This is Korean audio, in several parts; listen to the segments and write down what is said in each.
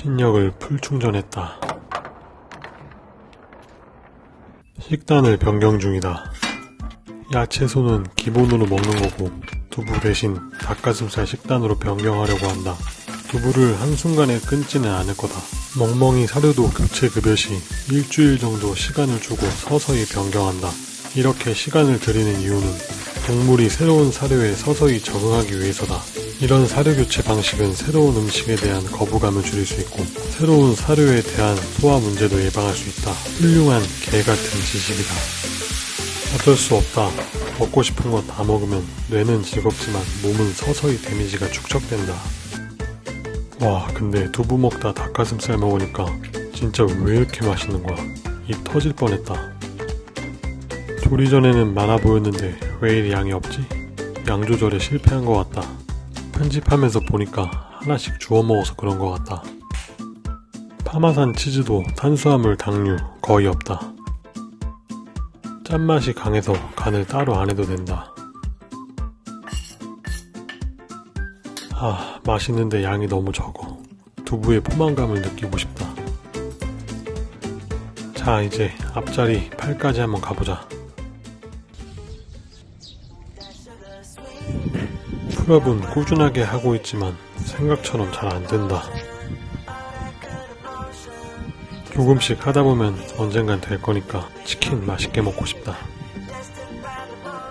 신력을 풀충전했다. 식단을 변경 중이다. 야채소는 기본으로 먹는 거고 두부 대신 닭가슴살 식단으로 변경하려고 한다. 두부를 한순간에 끊지는 않을 거다. 멍멍이 사료도 교체 급여 시 일주일 정도 시간을 주고 서서히 변경한다. 이렇게 시간을 들이는 이유는 동물이 새로운 사료에 서서히 적응하기 위해서다. 이런 사료 교체 방식은 새로운 음식에 대한 거부감을 줄일 수 있고 새로운 사료에 대한 소화 문제도 예방할 수 있다. 훌륭한 개 같은 지식이다. 어쩔 수 없다. 먹고 싶은 거 다 먹으면 뇌는 즐겁지만 몸은 서서히 데미지가 축적된다. 와 근데 두부 먹다 닭가슴살 먹으니까 진짜 왜 이렇게 맛있는 거야. 입 터질 뻔했다. 조리 전에는 많아 보였는데 왜 이리 양이 없지? 양 조절에 실패한 것 같다. 편집하면서 보니까 하나씩 주워 먹어서 그런 것 같다. 파마산 치즈도 탄수화물, 당류 거의 없다. 짠맛이 강해서 간을 따로 안 해도 된다. 아, 맛있는데 양이 너무 적어. 두부의 포만감을 느끼고 싶다. 자, 이제 앞자리 8까지 한번 가보자. 풀업은 꾸준하게 하고 있지만 생각처럼 잘 안 된다. 조금씩 하다 보면 언젠간 될 거니까 치킨 맛있게 먹고 싶다.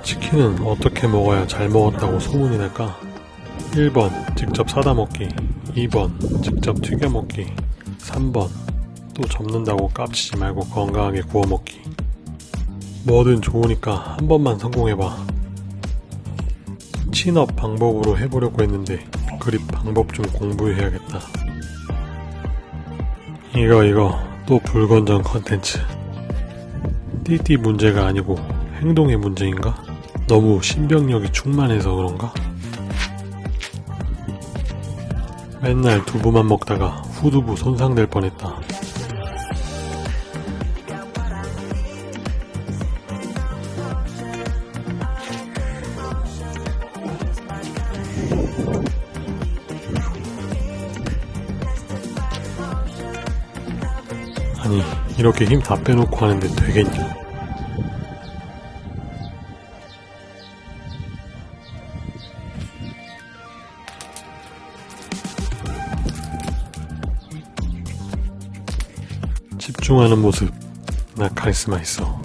치킨은 어떻게 먹어야 잘 먹었다고 소문이 날까? 1번 직접 사다 먹기 2번 직접 튀겨 먹기 3번 또 접는다고 깝치지 말고 건강하게 구워 먹기 뭐든 좋으니까 한 번만 성공해봐 친업 방법으로 해보려고 했는데 그립 방법 좀 공부해야겠다 이거 이거 또 불건전 컨텐츠 띠띠 문제가 아니고 행동의 문제인가? 너무 신병력이 충만해서 그런가? 맨날 두부만 먹다가 후두부 손상될 뻔했다. 이렇게 힘 다 빼놓고 하는데 되겠냐? 집중하는 모습 나 카리스마 있어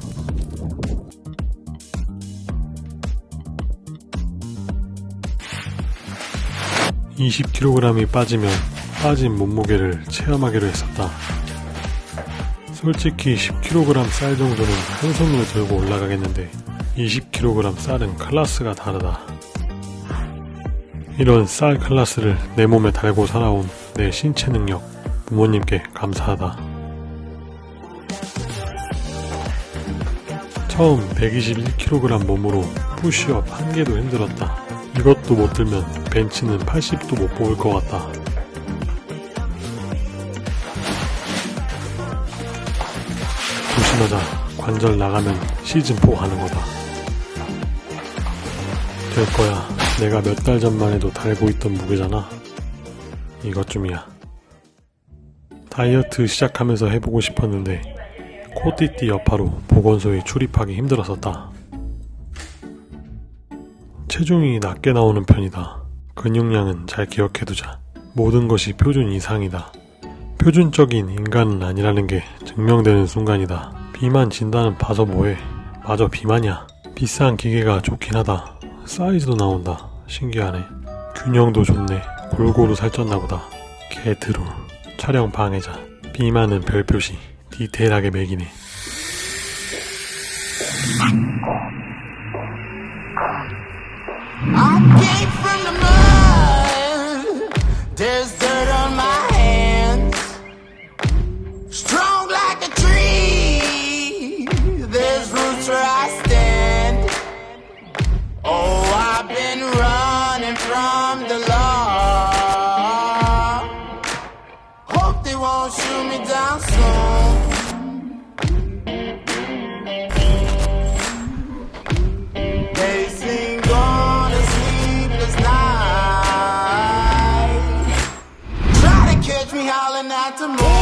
2 0 k g 이 빠지면 빠진 몸무게를 체험하기로 했었다 솔직히 10kg 쌀 정도는 한 손으로 들고 올라가겠는데 20kg 쌀은 클라스가 다르다 이런 쌀 클라스를 내 몸에 달고 살아온 내 신체 능력 부모님께 감사하다 처음 121kg 몸으로 푸시업 한 개도 힘들었다. 이것도 못 들면 벤치는 80도 못 뽑을 것 같다. 조심하자. 관절 나가면 시즌4 가는 거다. 될 거야. 내가 몇 달 전만 해도 달고 있던 무게잖아. 이것쯤이야. 다이어트 시작하면서 해보고 싶었는데 코띠띠 여파로 보건소에 출입하기 힘들었었다. 체중이 낮게 나오는 편이다. 근육량은 잘 기억해두자. 모든 것이 표준 이상이다. 표준적인 인간은 아니라는 게 증명되는 순간이다. 비만 진단은 봐서 뭐해. 마저 비만이야. 비싼 기계가 좋긴 하다. 사이즈도 나온다. 신기하네. 균형도 좋네. 골고루 살쪘나 보다. 개드롤. 촬영 방해자. 비만은 별표시. 디테일하게 매기네. I came from the mud. There's about to move.